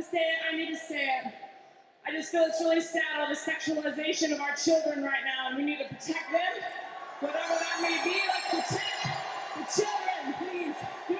to say it, I need to say it. I just feel it's really sad, all the sexualization of our children right now, and we need to protect them, whatever that may be, like protect the children, please.